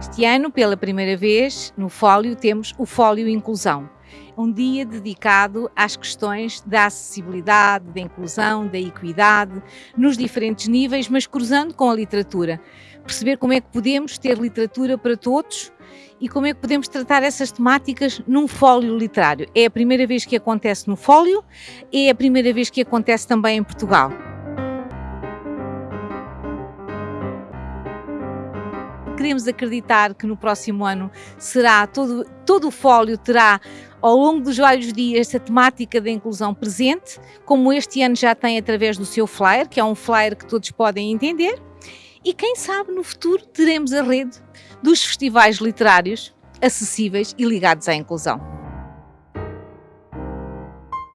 Este ano, pela primeira vez, no Fólio, temos o Fólio Inclusão. Um dia dedicado às questões da acessibilidade, da inclusão, da equidade, nos diferentes níveis, mas cruzando com a literatura. Perceber como é que podemos ter literatura para todos e como é que podemos tratar essas temáticas num fólio literário. É a primeira vez que acontece no fólio, é a primeira vez que acontece também em Portugal. Queremos acreditar que no próximo ano será todo, todo o fólio terá ao longo dos vários dias a temática da inclusão presente, como este ano já tem através do seu flyer, que é um flyer que todos podem entender, e quem sabe no futuro teremos a rede dos festivais literários acessíveis e ligados à inclusão.